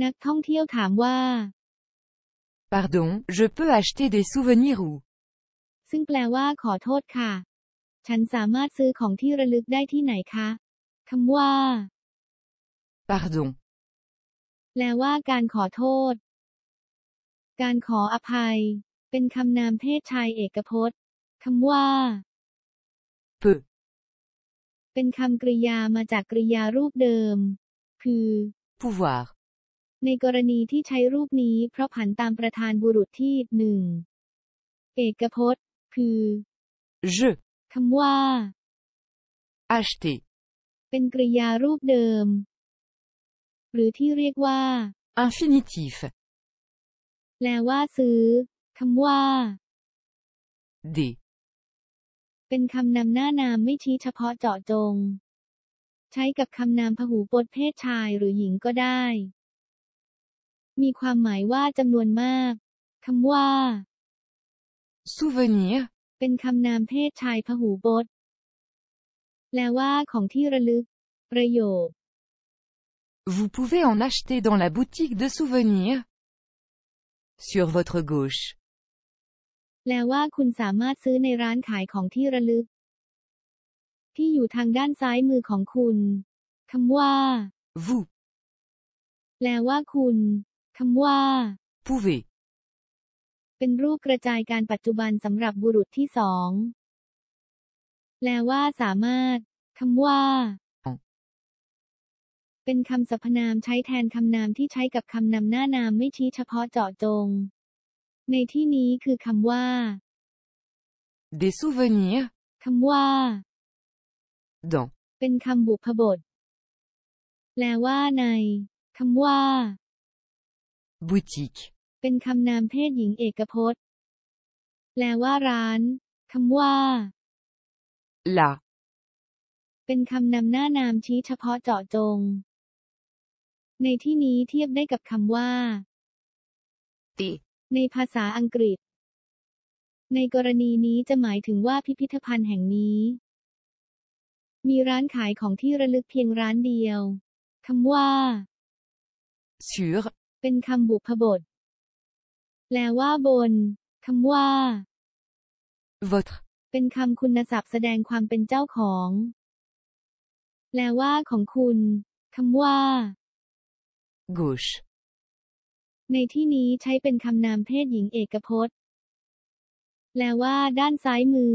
นักท่องเที่ยวถามว่า Pardon, je peux acheter des souvenirs où ซึ่งแปลว่าขอโทษค่ะ ฉันสามารถซื้อของที่ระลึกได้ที่ไหนคะคำว่า Pardon. แปลว่าการขอโทษ การขออภัย เป็นคำนามเพศชายเอกพจน์คำว่า Peu. เป็นคำกริยามาจากกริยารูปเดิม คือ Pouvoir. ในกรณีที่ใช้รูปนี้เพราะผันตามประธานบุรุษที่หนึ่งเอกพจน์ คือ Je. คำว่า Acheter. เป็นกริยารูปเดิม หรือที่เรียกว่า Infinitif. แปลว่าซื้อคำว่า Des. เป็นคำนำหน้านามไม่ชี้เฉพาะเจาะจง ใช้กับคำนามพหูพจน์เพศชายหรือหญิงก็ได้ มีความหมายว่าจำนวนมากคำว่า Souvenir. เป็นคำนามเพศชายพหูพจน์แปลว่าของที่ระลึก ประโยค Vous pouvez en acheter dans la boutique de souvenirs. Sur votre gauche. แปลว่าคุณสามารถซื้อในร้านขายของที่ระลึก ที่อยู่ทางด้านซ้ายมือของคุณคำว่า Vous แปลว่าคุณ คำว่า pouvez. เป็นรูปกระจายการปัจจุบันสำหรับบุรุษที่สอง แปลว่าสามารถ คำว่าอ๋อเป็นคำสรรพนามใช้แทนคำนามที่ใช้กับคำนำหน้านามไม่ชี้เฉพาะเจาะจง ในที่นี้คือคำว่า Des souvenirs. คำว่า Dans. เป็นคำบุพบท แปลว่าใน คำว่า Boutique. เป็นคำนามเพศหญิงเอกพจน์ แปลว่าร้าน คำว่า Là. เป็นคำนำหน้านามชี้เฉพาะเจาะจง ในที่นี้เทียบได้กับคำว่า Des. ในภาษาอังกฤษ ในกรณีนี้จะหมายถึงว่าพิพิธภัณฑ์แห่งนี้ มีร้านขายของที่ระลึกเพียงร้านเดียว คำว่า Sur. เป็นคำบุพบท แปลว่าบน คำว่า Votre. เป็นคำคุณศัพท์แสดงความเป็นเจ้าของ แปลว่าของคุณ คำว่า Gauche. ในที่นี้ใช้เป็นคำนามเพศหญิงเอกพจน์ แปลว่าด้านซ้ายมือ